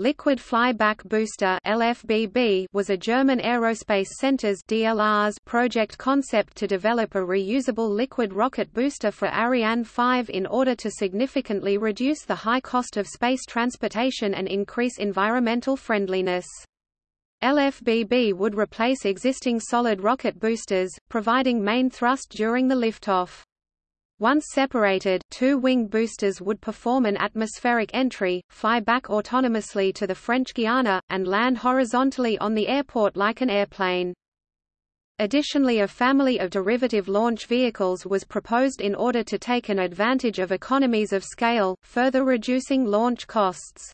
Liquid Flyback Booster (LFBB) was a German aerospace center's (DLR's) project concept to develop a reusable liquid rocket booster for Ariane 5 in order to significantly reduce the high cost of space transportation and increase environmental friendliness. LFBB would replace existing solid rocket boosters, providing main thrust during the liftoff. Once separated, two wing boosters would perform an atmospheric entry, fly back autonomously to the French Guiana, and land horizontally on the airport like an airplane. Additionally a family of derivative launch vehicles was proposed in order to take an advantage of economies of scale, further reducing launch costs.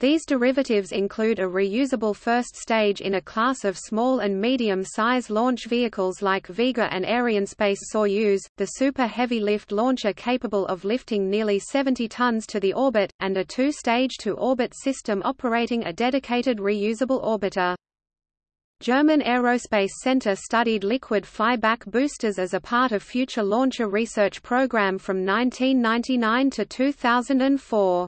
These derivatives include a reusable first stage in a class of small and medium-size launch vehicles like Vega and Arianespace Soyuz, the Super Heavy Lift launcher capable of lifting nearly 70 tons to the orbit, and a two-stage to-orbit system operating a dedicated reusable orbiter. German Aerospace Center studied liquid flyback boosters as a part of future launcher research program from 1999 to 2004.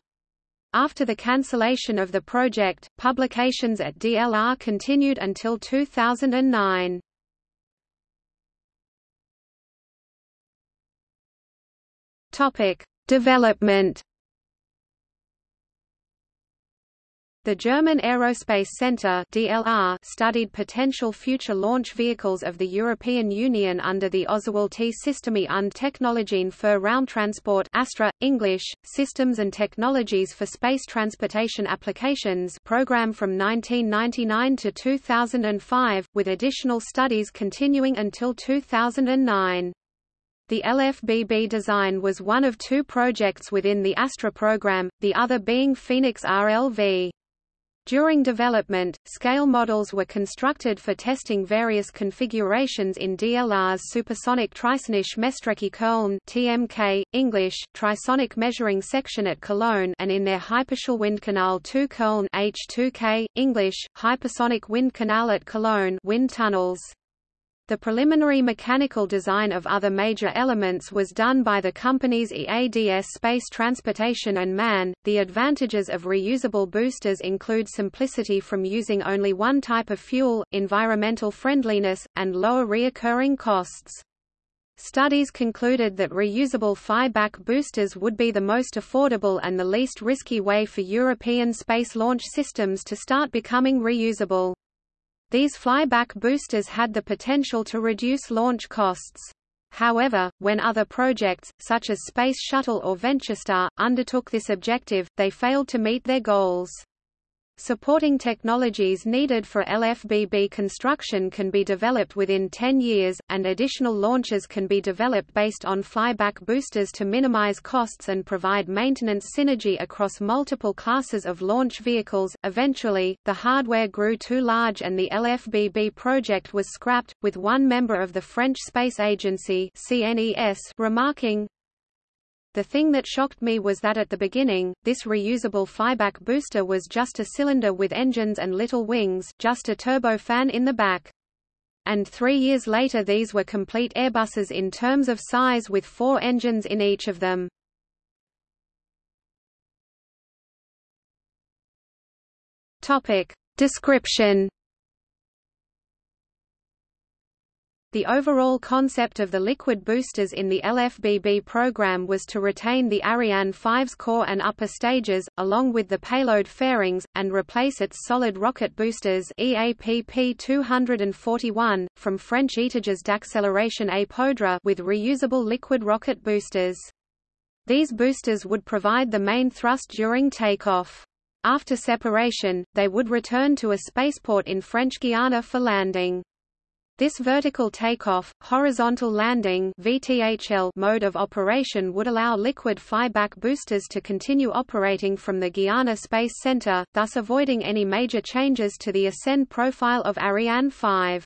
After the cancellation of the project, publications at DLR continued until 2009. Topic: Development The German Aerospace Centre (DLR) studied potential future launch vehicles of the European Union under the Ausgewählte Systeme und Technologien für Raumtransport (ASTRA, English: Systems and Technologies for Space Transportation Applications) program from 1999 to 2005, with additional studies continuing until 2009. The LFBB design was one of two projects within the ASTRA program, the other being Phoenix RLV. During development, scale models were constructed for testing various configurations in DLR's supersonic Trisonisch Messstrecke Köln (TMK, English: Trisonic Measuring Section at Cologne) and in their Hyperschallwindkanal 2 Köln (H2K, English: Hypersonic Wind Canal at Cologne) wind tunnels. The preliminary mechanical design of other major elements was done by the companies EADS Space Transportation and MAN. The advantages of reusable boosters include simplicity from using only one type of fuel, environmental friendliness, and lower reoccurring costs. Studies concluded that reusable flyback boosters would be the most affordable and the least risky way for European space launch systems to start becoming reusable. These flyback boosters had the potential to reduce launch costs. However, when other projects, such as Space Shuttle or VentureStar, undertook this objective, they failed to meet their goals. Supporting technologies needed for LFBB construction can be developed within 10 years, and additional launches can be developed based on flyback boosters to minimize costs and provide maintenance synergy across multiple classes of launch vehicles. Eventually, the hardware grew too large and the LFBB project was scrapped, with one member of the French Space Agency CNES remarking, the thing that shocked me was that at the beginning, this reusable flyback booster was just a cylinder with engines and little wings, just a turbofan in the back. And three years later these were complete Airbuses in terms of size with four engines in each of them. Topic. Description The overall concept of the liquid boosters in the LFBB program was to retain the Ariane 5's core and upper stages, along with the payload fairings, and replace its solid rocket boosters EAPP 241, from French étages d'accélération à poudre with reusable liquid rocket boosters. These boosters would provide the main thrust during takeoff. After separation, they would return to a spaceport in French Guiana for landing. This vertical takeoff, horizontal landing VTHL mode of operation would allow liquid flyback boosters to continue operating from the Guiana Space Center, thus avoiding any major changes to the ascend profile of Ariane 5.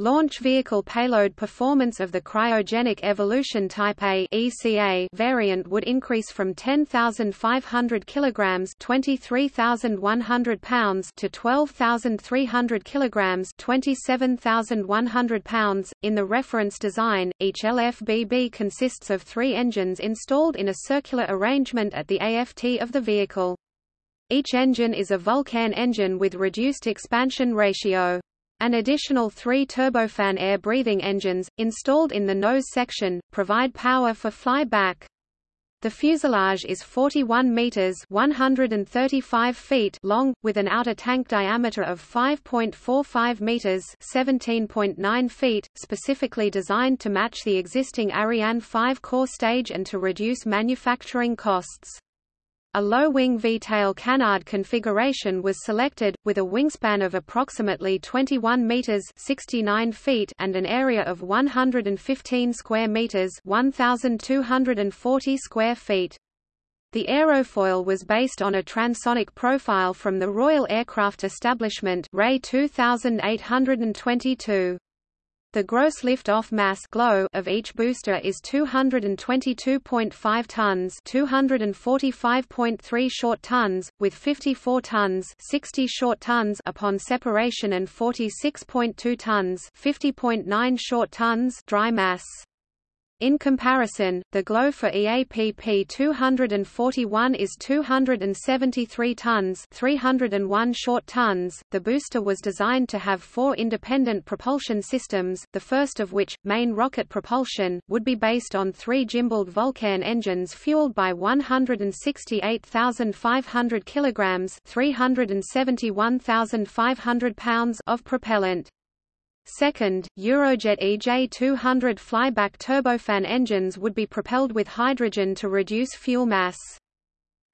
Launch vehicle payload performance of the cryogenic evolution type A (ECA) variant would increase from 10,500 kilograms (23,100 pounds) to 12,300 kilograms (27,100 pounds). In the reference design, each LFBB consists of three engines installed in a circular arrangement at the AFT of the vehicle. Each engine is a Vulcain engine with reduced expansion ratio. An additional three turbofan air-breathing engines, installed in the nose section, provide power for flyback. The fuselage is 41 meters (135 feet) long with an outer tank diameter of 5.45 meters (17.9 feet), specifically designed to match the existing Ariane 5 core stage and to reduce manufacturing costs. A low-wing V-tail canard configuration was selected, with a wingspan of approximately 21 meters (69 feet) and an area of 115 square meters (1,240 square feet). The aerofoil was based on a transonic profile from the Royal Aircraft Establishment RAE 2822. The gross lift-off mass of each booster is 222.5 tons 245.3 short tons, with 54 tons 60 short tons upon separation and 46.2 tons 50.9 short tons dry mass. In comparison, the glow for EAPP 241 is 273 tons 301 short tons. The booster was designed to have four independent propulsion systems, the first of which, main rocket propulsion, would be based on three gimbaled Vulcain engines fueled by 168,500 kilograms 371,500 pounds of propellant. Second, Eurojet EJ200 flyback turbofan engines would be propelled with hydrogen to reduce fuel mass.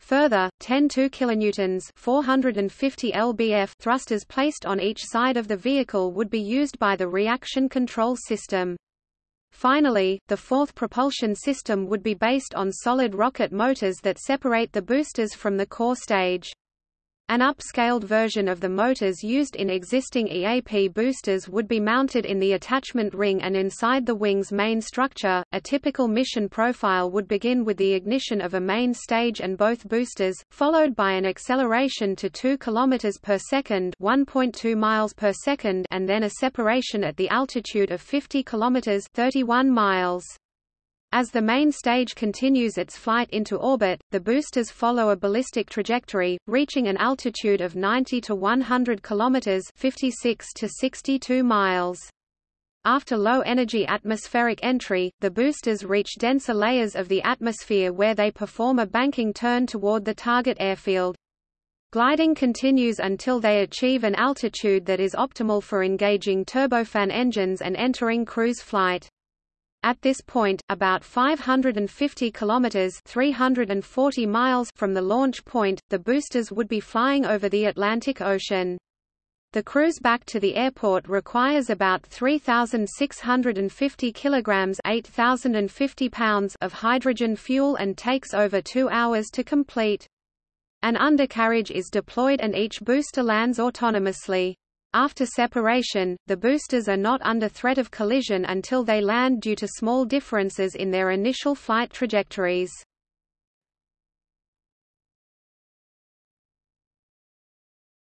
Further, 10 2 kilonewtons 450 lbf thrusters placed on each side of the vehicle would be used by the reaction control system. Finally, the fourth propulsion system would be based on solid rocket motors that separate the boosters from the core stage. An upscaled version of the motors used in existing EAP boosters would be mounted in the attachment ring and inside the wing's main structure. A typical mission profile would begin with the ignition of a main stage and both boosters, followed by an acceleration to 2 km per second, 1.2 miles per second, and then a separation at the altitude of 50 km, 31 miles. As the main stage continues its flight into orbit, the boosters follow a ballistic trajectory, reaching an altitude of 90 to 100 kilometers (56 to 62 miles). After low-energy atmospheric entry, the boosters reach denser layers of the atmosphere where they perform a banking turn toward the target airfield. Gliding continues until they achieve an altitude that is optimal for engaging turbofan engines and entering cruise flight. At this point, about 550 kilometers (340 miles) from the launch point, the boosters would be flying over the Atlantic Ocean. The cruise back to the airport requires about 3,650 kilograms (8,050 pounds) of hydrogen fuel and takes over 2 hours to complete. An undercarriage is deployed and each booster lands autonomously. After separation, the boosters are not under threat of collision until they land due to small differences in their initial flight trajectories.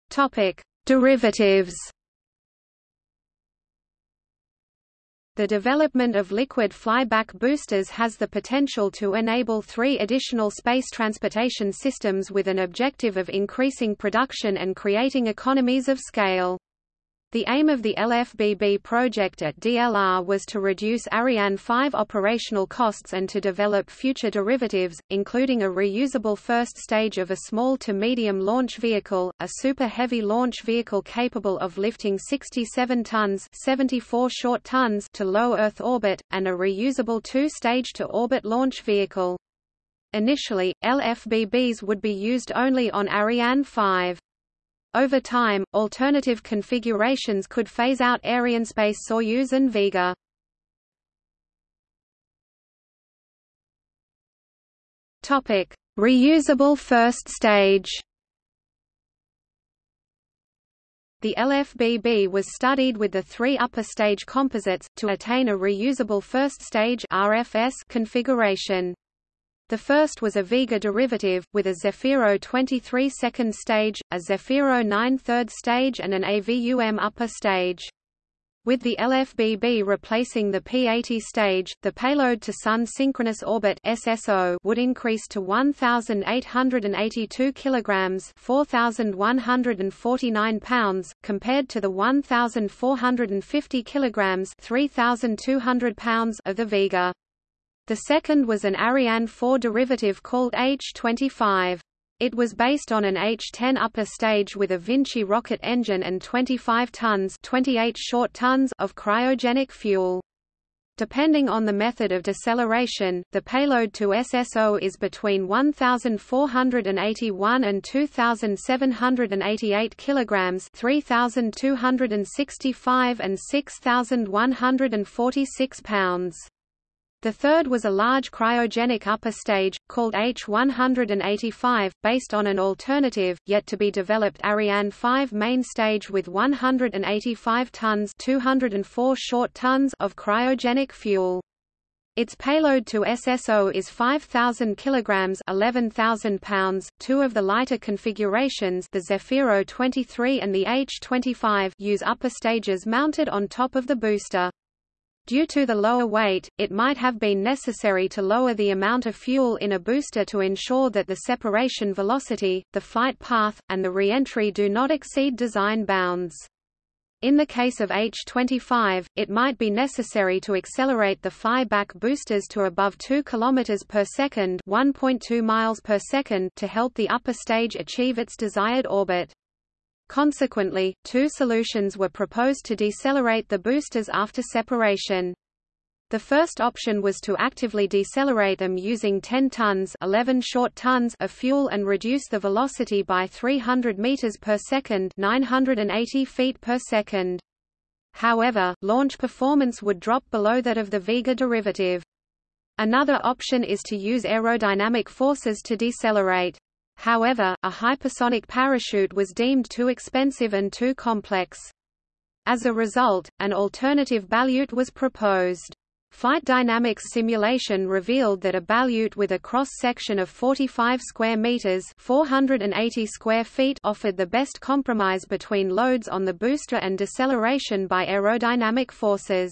Topic: Derivatives. The development of liquid flyback boosters has the potential to enable three additional space transportation systems with an objective of increasing production and creating economies of scale. The aim of the LFBB project at DLR was to reduce Ariane 5 operational costs and to develop future derivatives, including a reusable first stage of a small to medium launch vehicle, a super heavy launch vehicle capable of lifting 67 tons 74 short tons to low Earth orbit, and a reusable two-stage to orbit launch vehicle. Initially, LFBBs would be used only on Ariane 5. Over time, alternative configurations could phase out Arianespace Soyuz and Vega. Topic: Reusable first stage. The LFBB was studied with the three upper stage composites, to attain a reusable first stage RFS configuration. The first was a Vega derivative, with a Zefiro 23 second stage, a Zefiro 9 third stage and an AVUM upper stage. With the LFBB replacing the P-80 stage, the payload to Sun Synchronous Orbit (SSO) would increase to 1,882 kilograms (4,149 pounds), compared to the 1,450 kilograms (3,200 pounds) of the Vega. The second was an Ariane 4 derivative called H-25. It was based on an H-10 upper stage with a Vinci rocket engine and 25 tons 28 short tons of cryogenic fuel. Depending on the method of deceleration, the payload to SSO is between 1,481 and 2,788 kilograms (3,265 and 6,146 pounds). The third was a large cryogenic upper stage, called H-185, based on an alternative, yet to be developed Ariane 5 main stage with 185 tons 204 short tons of cryogenic fuel. Its payload to SSO is 5,000 kilograms (11,000 pounds). Two of the lighter configurations, the Zefiro 23 and the H-25, use upper stages mounted on top of the booster. Due to the lower weight, it might have been necessary to lower the amount of fuel in a booster to ensure that the separation velocity, the flight path, and the re-entry do not exceed design bounds. In the case of H-25, it might be necessary to accelerate the flyback boosters to above 2 km per second, 1.2 miles per second to help the upper stage achieve its desired orbit. Consequently, two solutions were proposed to decelerate the boosters after separation. The first option was to actively decelerate them using 10 tons 11 short tons of fuel and reduce the velocity by 300 meters per second 980 feet per second. However, launch performance would drop below that of the Vega derivative. Another option is to use aerodynamic forces to decelerate. However, a hypersonic parachute was deemed too expensive and too complex. As a result, an alternative balute was proposed. Flight dynamics simulation revealed that a balute with a cross-section of 45 square meters (480 square feet) offered the best compromise between loads on the booster and deceleration by aerodynamic forces.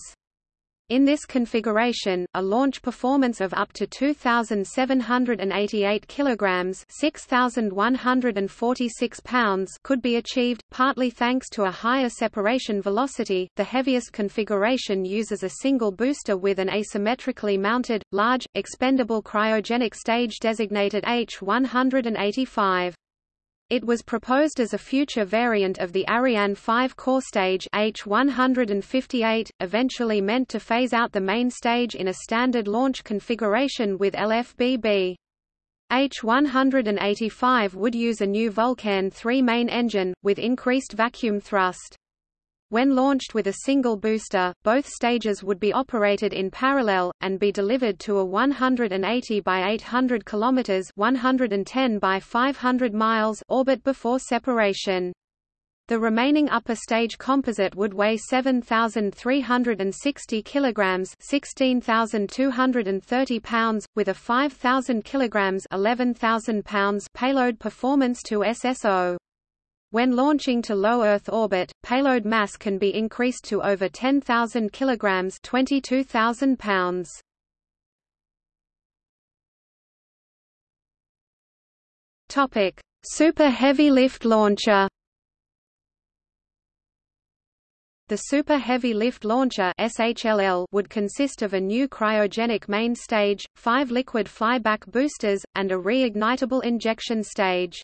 In this configuration, a launch performance of up to 2,788 kilograms (6,146 pounds) could be achieved, partly thanks to a higher separation velocity. The heaviest configuration uses a single booster with an asymmetrically mounted, large, expendable cryogenic stage designated H-185. It was proposed as a future variant of the Ariane 5 core stage H158, eventually meant to phase out the main stage in a standard launch configuration with LFBB. H185 would use a new Vulcain 3 main engine, with increased vacuum thrust. When launched with a single booster, both stages would be operated in parallel, and be delivered to a 180 by 800 km 110 by 500 miles orbit before separation. The remaining upper stage composite would weigh 7,360 kilograms (16,230 pounds), with a 5,000 kilograms (11,000 pounds) payload performance to SSO. When launching to low Earth orbit, payload mass can be increased to over 10,000 kilograms (22,000 pounds). Topic: Super Heavy Lift Launcher. The Super Heavy Lift Launcher (SHLL) would consist of a new cryogenic main stage, five liquid flyback boosters, and a reignitable injection stage.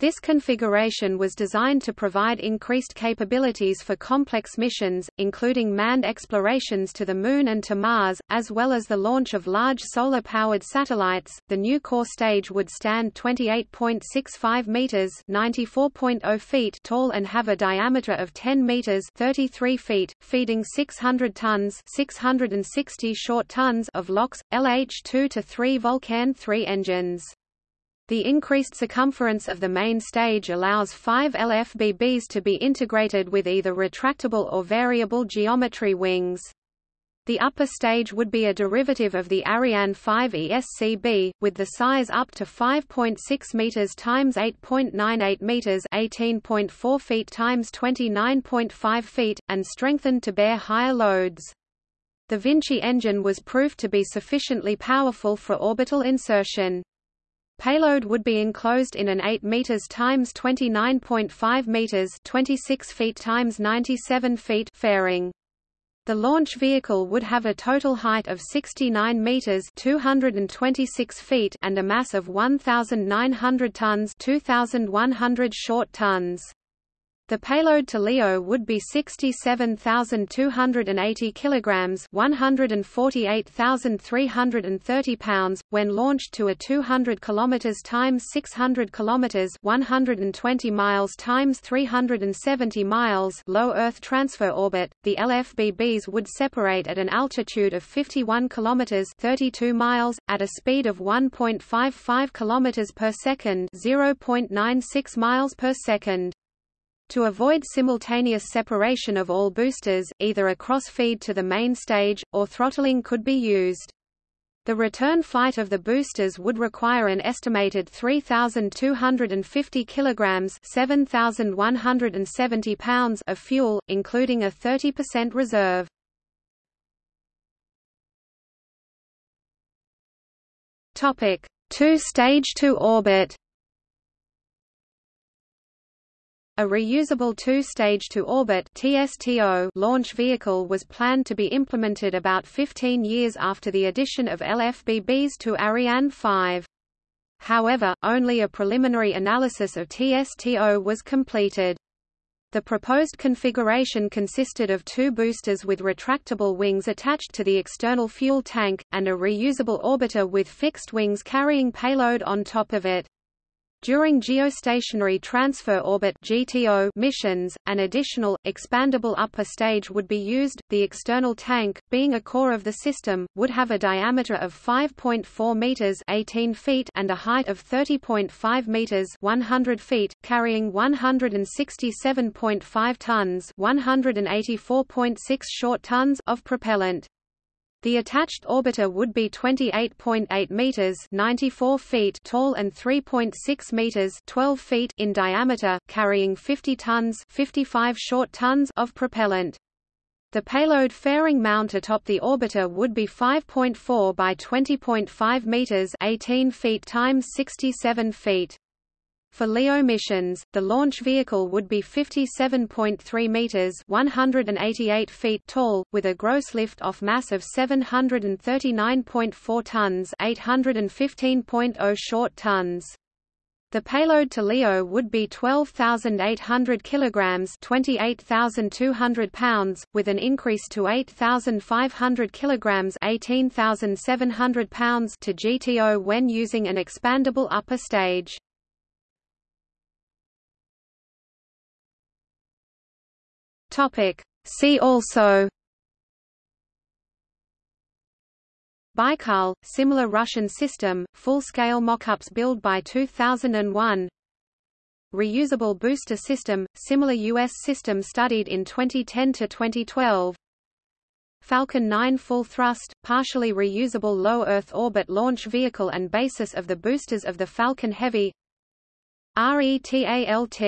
This configuration was designed to provide increased capabilities for complex missions, including manned explorations to the Moon and to Mars, as well as the launch of large solar-powered satellites. The new core stage would stand 28.65 meters (94.0 feet) tall and have a diameter of 10 meters (33 feet), feeding 600 tons (660 short tons) of LOX LH2 to 3 Vulcain 3 engines. The increased circumference of the main stage allows five LFBBs to be integrated with either retractable or variable geometry wings. The upper stage would be a derivative of the Ariane 5 ESCB, with the size up to 5.6 meters times 8.98 meters, 18.4 feet times 29.5 feet, and strengthened to bear higher loads. The Vinci engine was proved to be sufficiently powerful for orbital insertion. Payload would be enclosed in an 8 meters times 29.5 meters, 26 feet times 97 feet fairing. The launch vehicle would have a total height of 69 meters (226 feet) and a mass of 1900 tons (2100 short tons). The payload to LEO would be 67,280 kilograms, 148,330 pounds when launched to a 200 kilometers times 600 kilometers, 120 miles times 370 miles low Earth transfer orbit. The LFBBs would separate at an altitude of 51 kilometers, 32 miles at a speed of 1.55 kilometers per second, 0.96 miles per second. To avoid simultaneous separation of all boosters, either a cross-feed to the main stage, or throttling could be used. The return flight of the boosters would require an estimated 3,250 kilograms (7,170 pounds) of fuel, including a 30% reserve. Topic: Two-stage to orbit. A reusable two-stage to orbit (TSTO) launch vehicle was planned to be implemented about 15 years after the addition of LFBBs to Ariane 5. However, only a preliminary analysis of TSTO was completed. The proposed configuration consisted of two boosters with retractable wings attached to the external fuel tank, and a reusable orbiter with fixed wings carrying payload on top of it. During geostationary transfer orbit (GTO) missions, an additional expandable upper stage would be used. The external tank, being a core of the system, would have a diameter of 5.4 meters (18 feet) and a height of 30.5 meters (100 feet), carrying 167.5 tons (184.6 short tons) of propellant. The attached orbiter would be 28.8 meters (94 feet) tall and 3.6 meters (12 feet) in diameter, carrying 50 tons (55 short tons) of propellant. The payload fairing mount atop the orbiter would be 5.4 by 20.5 meters (18 feet times 67 feet). For LEO missions, the launch vehicle would be 57.3 meters (188 feet) tall, with a gross lift-off mass of 739.4 tons (815.0 short tons). The payload to LEO would be 12,800 kilograms (28,200 pounds), with an increase to 8,500 kilograms (18,700 pounds) to GTO when using an expandable upper stage. Topic. See also Baikal, similar Russian system, full-scale mockups built by 2001 Reusable booster system, similar U.S. system studied in 2010–2012 Falcon 9 full thrust, partially reusable low Earth orbit launch vehicle and basis of the boosters of the Falcon Heavy RETALT